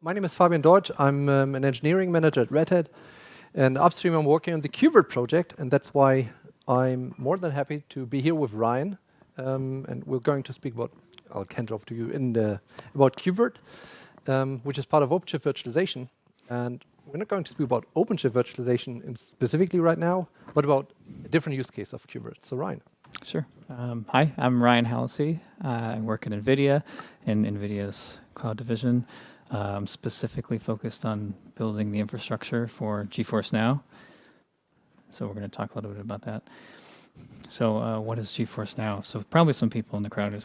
My name is Fabian Deutsch. I'm um, an engineering manager at Red Hat. And upstream, I'm working on the KubeVirt project, and that's why I'm more than happy to be here with Ryan. Um, and we're going to speak about, I'll hand it off to you, in the, about KubeVirt, um, which is part of OpenShift virtualization. And we're not going to speak about OpenShift virtualization specifically right now, but about a different use case of KubeVirt. So Ryan. Sure. Um, hi, I'm Ryan Hallisey. Uh, I work at NVIDIA in NVIDIA's cloud division. I'm specifically focused on building the infrastructure for GeForce Now. So we're going to talk a little bit about that. So uh, what is GeForce Now? So probably some people in the crowd have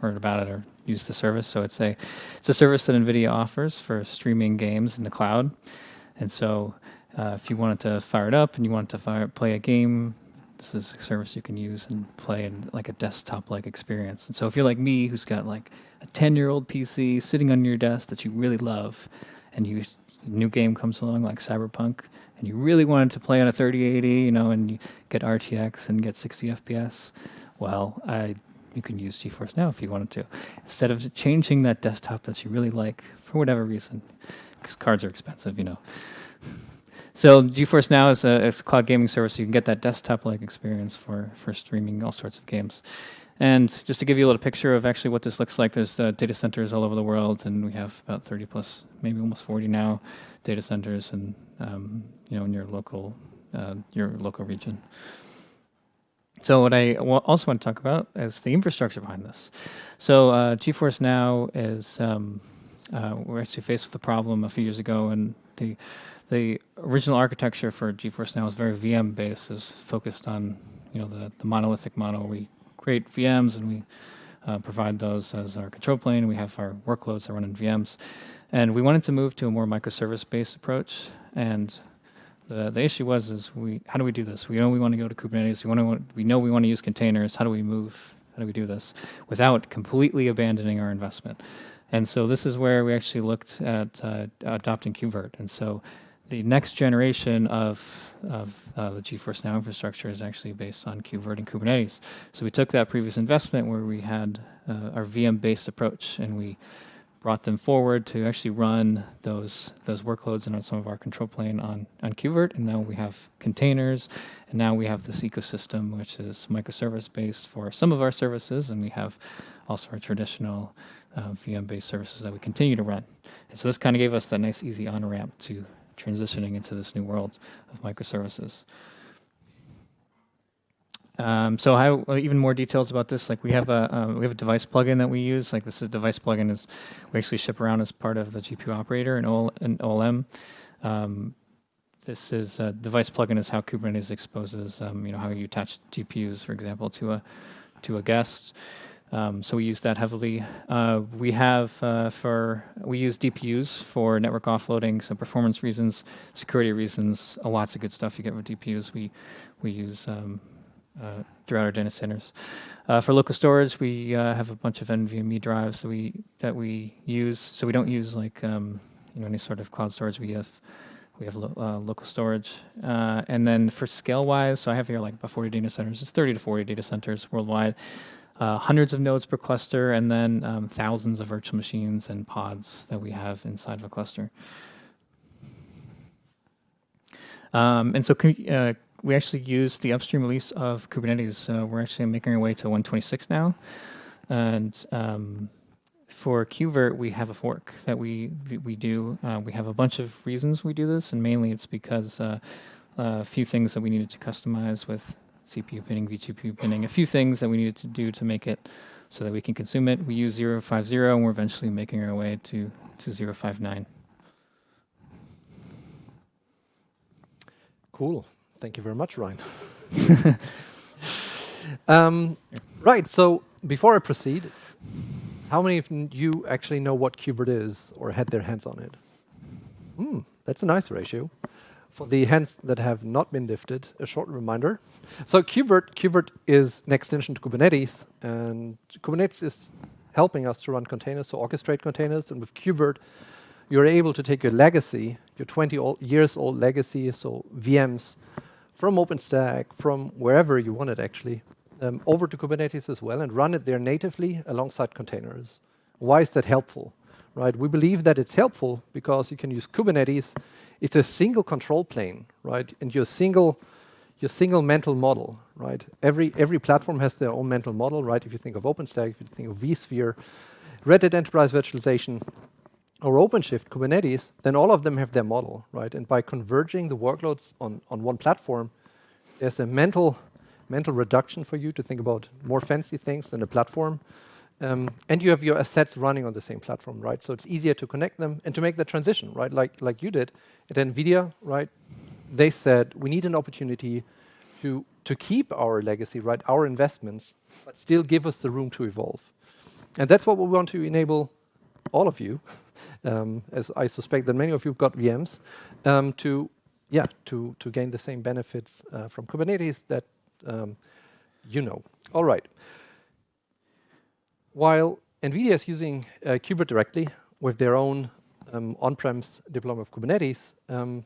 heard about it or used the service. So it's a it's a service that NVIDIA offers for streaming games in the cloud. And so uh, if you wanted to fire it up and you wanted to fire, play a game this is a service you can use and play in like a desktop-like experience. And so if you're like me, who's got like a 10-year-old PC sitting on your desk that you really love, and you new game comes along like Cyberpunk, and you really wanted to play on a 3080, you know, and you get RTX and get 60 FPS, well, I you can use GeForce Now if you wanted to. Instead of changing that desktop that you really like for whatever reason, because cards are expensive, you know. So GeForce Now is a, a, cloud gaming service. You can get that desktop-like experience for, for streaming all sorts of games. And just to give you a little picture of actually what this looks like, there's uh, data centers all over the world, and we have about 30 plus, maybe almost 40 now, data centers, and um, you know, in your local, uh, your local region. So what I also want to talk about is the infrastructure behind this. So uh, GeForce Now is um, uh, we're actually faced with a problem a few years ago, and the the original architecture for GeForce Now is very VM based. is focused on you know the, the monolithic model. We create VMs and we uh, provide those as our control plane. We have our workloads that run in VMs, and we wanted to move to a more microservice based approach. And the the issue was is we how do we do this? We know we want to go to Kubernetes. We want to we know we want to use containers. How do we move? How do we do this without completely abandoning our investment? And so this is where we actually looked at uh, adopting KubeVirt. And so the next generation of, of uh, the GeForce Now infrastructure is actually based on KubeVirt and Kubernetes. So we took that previous investment where we had uh, our VM-based approach, and we brought them forward to actually run those those workloads and on some of our control plane on on KubeVirt, and now we have containers, and now we have this ecosystem which is microservice based for some of our services, and we have also our traditional uh, VM-based services that we continue to run. And so this kind of gave us that nice easy on ramp to transitioning into this new world of microservices. Um, so uh, even more details about this, like we have a uh, we have a device plugin that we use. Like this is device plugin is we actually ship around as part of the GPU operator and OLM. Um, this is a device plugin is how Kubernetes exposes um, you know how you attach GPUs, for example, to a to a guest. Um, so we use that heavily. Uh, we have uh, for we use DPUs for network offloading, some performance reasons, security reasons, uh, lots of good stuff you get with DPUs. We we use um, uh, throughout our data centers. Uh, for local storage, we uh, have a bunch of NVMe drives that we that we use. So we don't use like um, you know any sort of cloud storage. We have we have lo local storage, and then for scale wise, so I have here like about 40 data centers. It's 30 to 40 data centers worldwide uh, hundreds of nodes per cluster, and then um, thousands of virtual machines and pods that we have inside of a cluster. Um, and so uh, we actually use the upstream release of Kubernetes. Uh, we're actually making our way to 126 now. And um, for KubeVirt, we have a fork that we we do. Uh, we have a bunch of reasons we do this, and mainly it's because uh, a few things that we needed to customize with CPU pinning, vGPU pinning, a few things that we needed to do to make it so that we can consume it. We use 050 and we're eventually making our way to, to 059. Cool. Thank you very much, Ryan. um, right, so before I proceed, how many of you actually know what KubeVirt is or had their hands on it? Hmm, that's a nice ratio for the hands that have not been lifted, a short reminder. So KubeVirt, KubeVirt is an extension to Kubernetes, and Kubernetes is helping us to run containers, to orchestrate containers, and with KubeVirt, you're able to take your legacy, your 20 old, years old legacy, so VMs, from OpenStack, from wherever you want it actually, um, over to Kubernetes as well, and run it there natively alongside containers. Why is that helpful? right? We believe that it's helpful because you can use Kubernetes. It's a single control plane, right? And your single your single mental model, right? Every every platform has their own mental model, right? If you think of OpenStack, if you think of vSphere, Red Hat Enterprise Virtualization, or OpenShift, Kubernetes, then all of them have their model, right? And by converging the workloads on, on one platform, there's a mental mental reduction for you to think about more fancy things than a platform. Um, and you have your assets running on the same platform, right? So it's easier to connect them and to make the transition, right? Like like you did at NVIDIA, right? they said we need an opportunity to to keep our legacy, right, our investments, but still give us the room to evolve. And that's what we want to enable all of you, um, as I suspect that many of you have got VMs, um, to yeah to to gain the same benefits uh, from Kubernetes that um, you know. All right. While NVIDIA is using uh, directly with their own um, on-premise deployment of Kubernetes, um,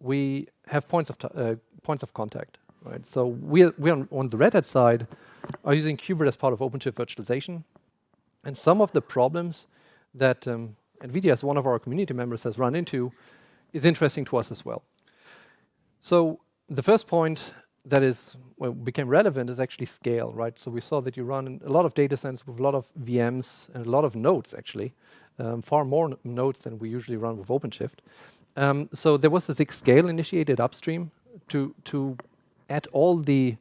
we have points of uh, points of contact, right? So we we on, on the Red Hat side are using KubeVirt as part of OpenShift virtualization, and some of the problems that um, NVIDIA, as one of our community members, has run into, is interesting to us as well. So the first point that is well, became relevant is actually scale, right? So we saw that you run a lot of data centers with a lot of VMs and a lot of nodes, actually, um, far more nodes than we usually run with OpenShift. Um, so there was a SIG scale initiated upstream to to add all the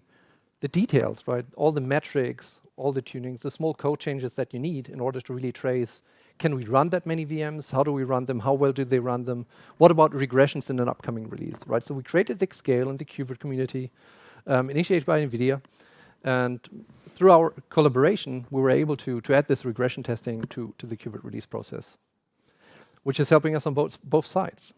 the details, right? All the metrics, all the tunings, the small code changes that you need in order to really trace. Can we run that many VMs? How do we run them? How well do they run them? What about regressions in an upcoming release, right? So we created SIG scale in the KubeVirt community, um, initiated by NVIDIA, and through our collaboration, we were able to to add this regression testing to to the KubeVirt release process, which is helping us on both both sides.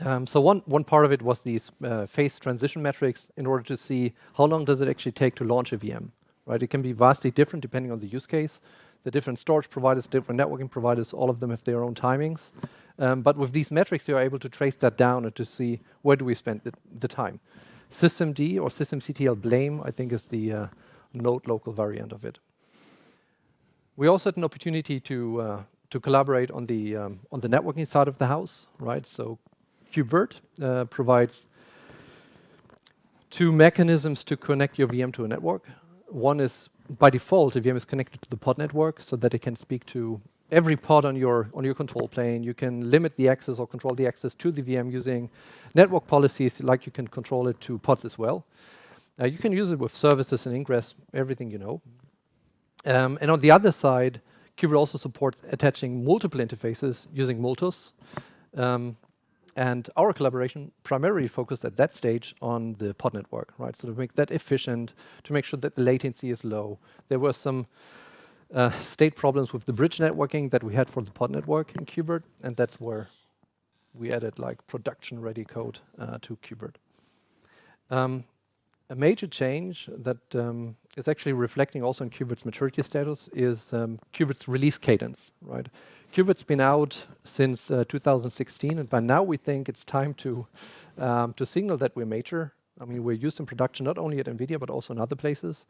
Um, so one, one part of it was these uh, phase transition metrics in order to see how long does it actually take to launch a VM, right? It can be vastly different depending on the use case. The different storage providers, different networking providers, all of them have their own timings. Um, but with these metrics, you're able to trace that down and to see where do we spend the, the time. systemd or systemctl blame, I think, is the uh, node local variant of it. We also had an opportunity to uh, to collaborate on the um, on the networking side of the house, right? So KubeVirt uh, provides two mechanisms to connect your VM to a network. One is by default, the VM is connected to the pod network so that it can speak to every pod on your on your control plane. You can limit the access or control the access to the VM using network policies, like you can control it to pods as well. Uh, you can use it with services and ingress, everything you know. Um, and on the other side, KubeVirt also supports attaching multiple interfaces using Multus. Um, and our collaboration primarily focused at that stage on the pod network, right? So to make that efficient, to make sure that the latency is low. There were some uh, state problems with the bridge networking that we had for the pod network in KubeVirt, and that's where we added like production-ready code uh, to KubeVirt. Um, a major change that um, is actually reflecting also in KubeVirt's maturity status is um, KubeVirt's release cadence, right? KubeVirt's been out since uh, 2016, and by now we think it's time to um, to signal that we're mature. I mean, we're used in production not only at NVIDIA, but also in other places.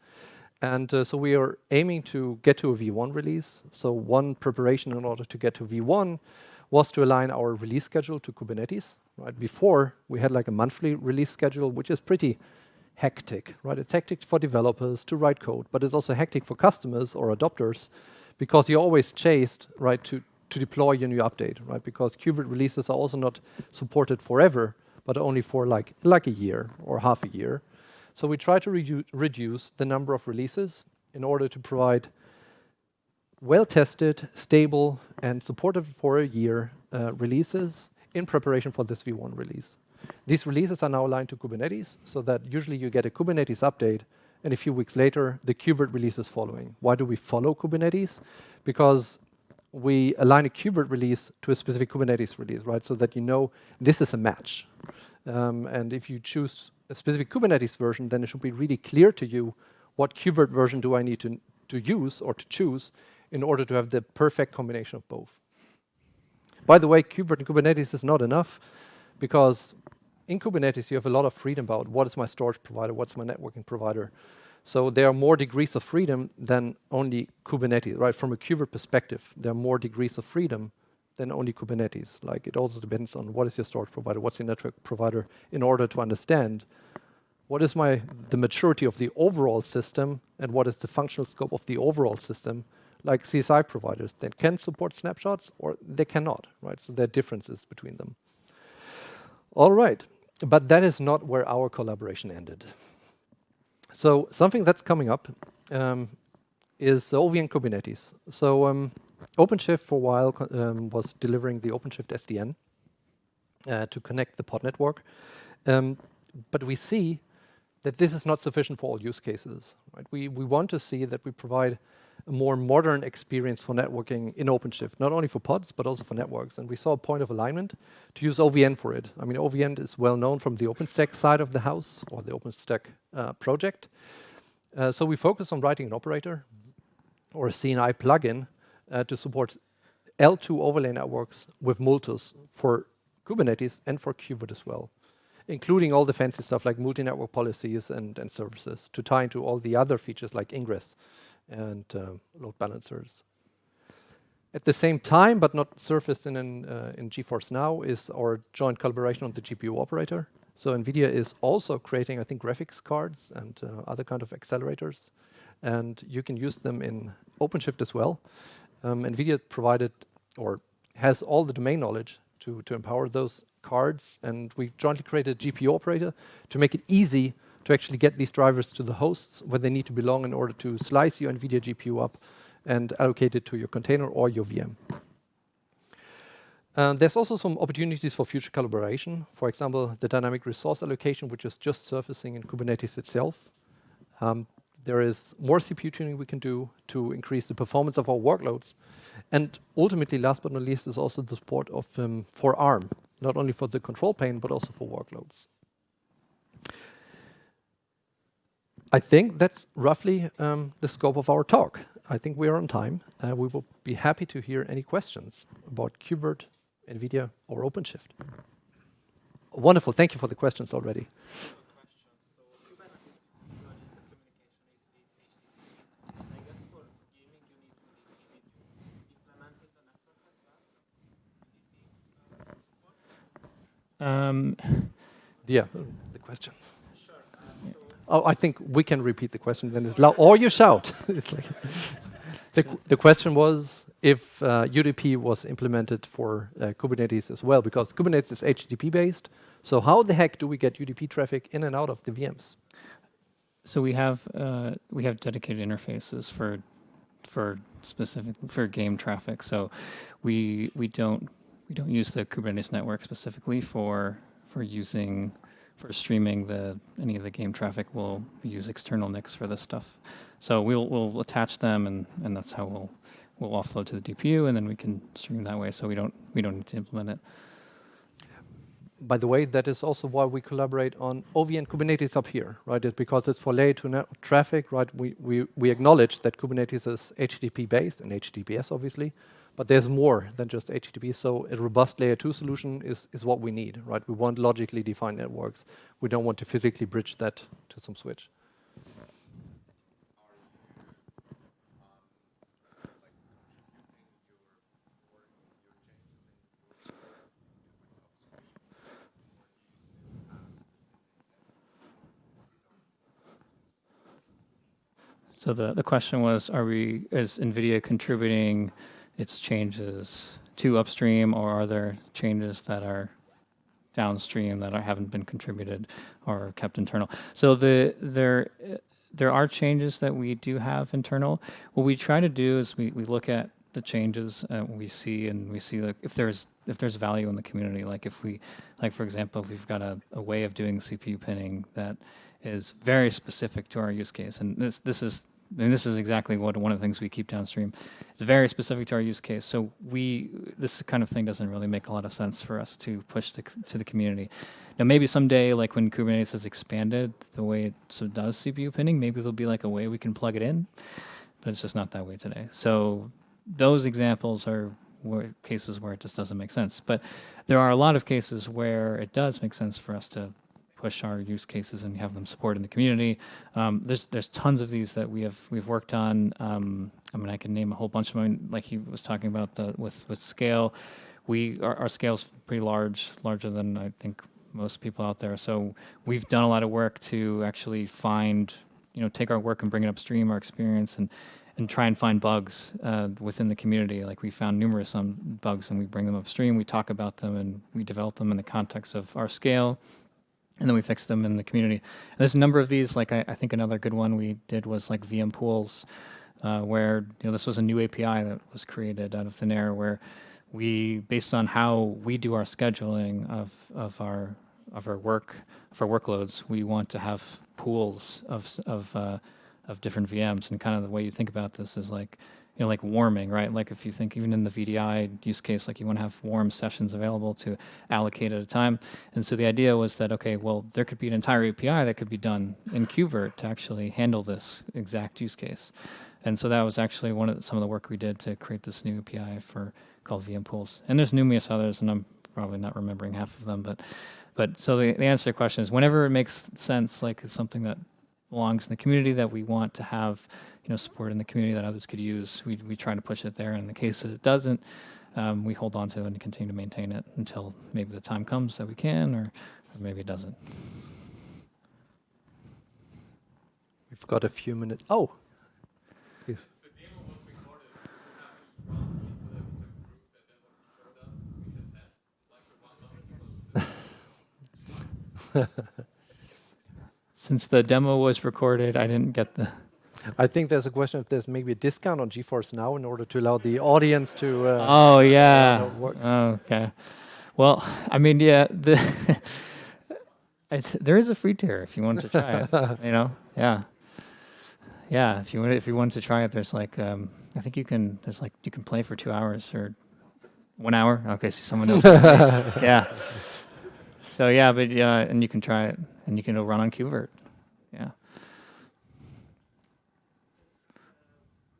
And uh, so we are aiming to get to a V1 release. So one preparation in order to get to V1 was to align our release schedule to Kubernetes. Right Before, we had like a monthly release schedule, which is pretty hectic, right? It's hectic for developers to write code, but it's also hectic for customers or adopters because you're always chased, right, to, to deploy your new update, right? Because KubeVirt releases are also not supported forever, but only for like, like a year or half a year. So we try to redu reduce the number of releases in order to provide well-tested, stable, and supported for a year uh, releases in preparation for this V1 release. These releases are now aligned to Kubernetes, so that usually you get a Kubernetes update and a few weeks later, the KubeVirt release is following. Why do we follow Kubernetes? Because we align a KubeVirt release to a specific Kubernetes release, right? So that you know this is a match. Um, and if you choose a specific Kubernetes version, then it should be really clear to you what KubeVirt version do I need to, to use or to choose in order to have the perfect combination of both. By the way, KubeVirt and Kubernetes is not enough because in Kubernetes, you have a lot of freedom about what is my storage provider, what's my networking provider. So there are more degrees of freedom than only Kubernetes, right? From a KubeVirt perspective, there are more degrees of freedom than only Kubernetes. Like it also depends on what is your storage provider, what's your network provider, in order to understand what is my the maturity of the overall system and what is the functional scope of the overall system. Like CSI providers that can support snapshots or they cannot, right? So there are differences between them. All right, but that is not where our collaboration ended. So something that's coming up um, is OVN Kubernetes. So um, OpenShift for a while um, was delivering the OpenShift SDN uh, to connect the pod network. Um, but we see that this is not sufficient for all use cases. Right? We, we want to see that we provide a more modern experience for networking in OpenShift, not only for pods, but also for networks. And we saw a point of alignment to use OVN for it. I mean, OVN is well known from the OpenStack side of the house, or the OpenStack uh, project. Uh, so we focus on writing an operator, or a CNI plugin, uh, to support L2 overlay networks with Multus for Kubernetes and for KubeVirt as well, including all the fancy stuff like multi-network policies and, and services to tie into all the other features like ingress and uh, load balancers. At the same time, but not surfaced in, an, uh, in GeForce Now, is our joint collaboration on the GPU operator. So NVIDIA is also creating, I think, graphics cards and uh, other kind of accelerators. And you can use them in OpenShift as well. Um, NVIDIA provided or has all the domain knowledge to, to empower those cards. And we jointly created a GPU operator to make it easy to actually get these drivers to the hosts where they need to belong in order to slice your NVIDIA GPU up and allocate it to your container or your VM. Uh, there's also some opportunities for future collaboration. For example, the dynamic resource allocation, which is just surfacing in Kubernetes itself. Um, there is more CPU tuning we can do to increase the performance of our workloads. And ultimately, last but not least, is also the support of um, for ARM, not only for the control plane, but also for workloads. I think that's roughly um, the scope of our talk. I think we are on time. Uh, we will be happy to hear any questions about KubeVirt, NVIDIA, or OpenShift. Wonderful. Thank you for the questions already. Um, yeah, the question. Oh, I think we can repeat the question then it's loud, or you shout. it's like the, the question was if uh, UDP was implemented for uh, Kubernetes as well, because Kubernetes is HTTP based. So how the heck do we get UDP traffic in and out of the VMs? So we have uh, we have dedicated interfaces for for specific for game traffic. So we we don't we don't use the Kubernetes network specifically for for using for streaming the any of the game traffic. We'll use external NICs for this stuff. So we'll we'll attach them, and and that's how we'll we'll offload to the DPU, and then we can stream that way. So we don't we don't need to implement it. By the way, that is also why we collaborate on OVN Kubernetes up here, right? It's because it's for layer 2 traffic, right? We, we, we acknowledge that Kubernetes is HTTP based and HTTPS, obviously, but there's more than just HTTP. So a robust layer two solution is, is what we need, right? We want logically defined networks. We don't want to physically bridge that to some switch. So the, the question was, are we, is NVIDIA contributing its changes to upstream, or are there changes that are downstream that are, haven't been contributed or kept internal? So the there there are changes that we do have internal. What we try to do is we, we look at the changes uh, we see and we see like if there's if there's value in the community like if we like for example if we've got a, a way of doing cpu pinning that is very specific to our use case and this this is and this is exactly what one of the things we keep downstream. It's very specific to our use case. So we this kind of thing doesn't really make a lot of sense for us to push to, to the community. Now maybe someday, like when Kubernetes has expanded the way it so does CPU pinning, maybe there'll be like a way we can plug it in, but it's just not that way today. So those examples are where, cases where it just doesn't make sense. But there are a lot of cases where it does make sense for us to push our use cases and have them support in the community. Um, there's there's tons of these that we have we've worked on. Um, I mean, I can name a whole bunch of them. Like he was talking about the with with scale, we our, our scale's pretty large, larger than I think most people out there. So we've done a lot of work to actually find, you know, take our work and bring it upstream, our experience, and and try and find bugs uh, within the community. Like we found numerous um, bugs, and we bring them upstream. We talk about them, and we develop them in the context of our scale, and then we fix them in the community. And there's a number of these. Like I, I think another good one we did was like VM pools, uh, where you know this was a new API that was created out of thin air, where we based on how we do our scheduling of of our of our work of our workloads, we want to have pools of of uh, of different VMs. And kind of the way you think about this is like, you know, like warming, right? Like if you think even in the VDI use case, like you want to have warm sessions available to allocate at a time. And so the idea was that, okay, well, there could be an entire API that could be done in KubeVirt to actually handle this exact use case. And so that was actually one of the, some of the work we did to create this new API for called VM pools. And there's numerous others, and I'm probably not remembering half of them, but but so the, the answer to the question is whenever it makes sense, like it's something that belongs in the community that we want to have, you know, support in the community that others could use. We we try to push it there. And in the case that it doesn't, um, we hold on to it and continue to maintain it until maybe the time comes that we can, or, or maybe it doesn't. We've got a few minutes. Oh. Since the demo was recorded, I didn't get the. I think there's a question if there's maybe a discount on GeForce Now in order to allow the audience to. Uh, oh yeah. Oh, okay. Well, I mean, yeah, the it's, there is a free tier if you want to try it. You know, yeah, yeah. If you want, if you want to try it, there's like, um, I think you can. There's like you can play for two hours or one hour. Okay, see someone else. yeah. So yeah, but yeah, and you can try it, and you can run on KubeVirt. Yeah.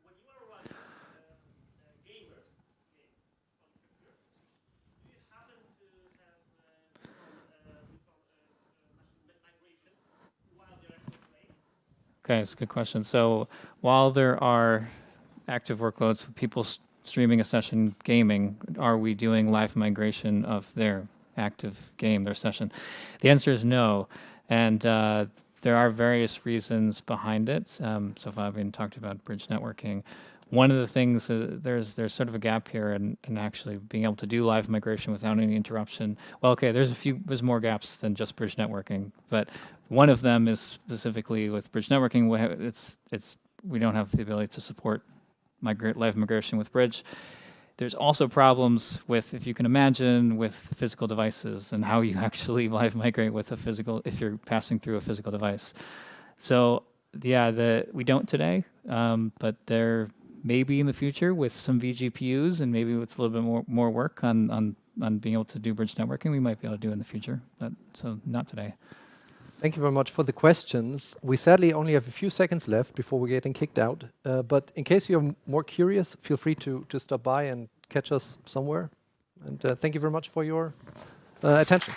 when you are running uh, uh, gamers games on computer, do you happen to have uh, some, uh, some uh, uh, migration while they're actually playing? Okay, that's a good question. So while there are active workloads, people streaming a session gaming, are we doing live migration of their active game, their session? The answer is no. And uh, there are various reasons behind it. Um, so Fabian talked about bridge networking. One of the things uh, there's there's sort of a gap here in, in actually being able to do live migration without any interruption. Well, okay, there's a few there's more gaps than just bridge networking, but one of them is specifically with bridge networking. We have, it's it's we don't have the ability to support live migration with bridge. There's also problems with, if you can imagine, with physical devices and how you actually live migrate with a physical if you're passing through a physical device. So yeah, the we don't today, um, but there may be in the future with some vGPUs and maybe with a little bit more more work on on on being able to do bridge networking, we might be able to do in the future. But so not today. Thank you very much for the questions. We sadly only have a few seconds left before we're getting kicked out. Uh, but in case you're more curious, feel free to, to stop by and catch us somewhere. And uh, thank you very much for your uh, attention.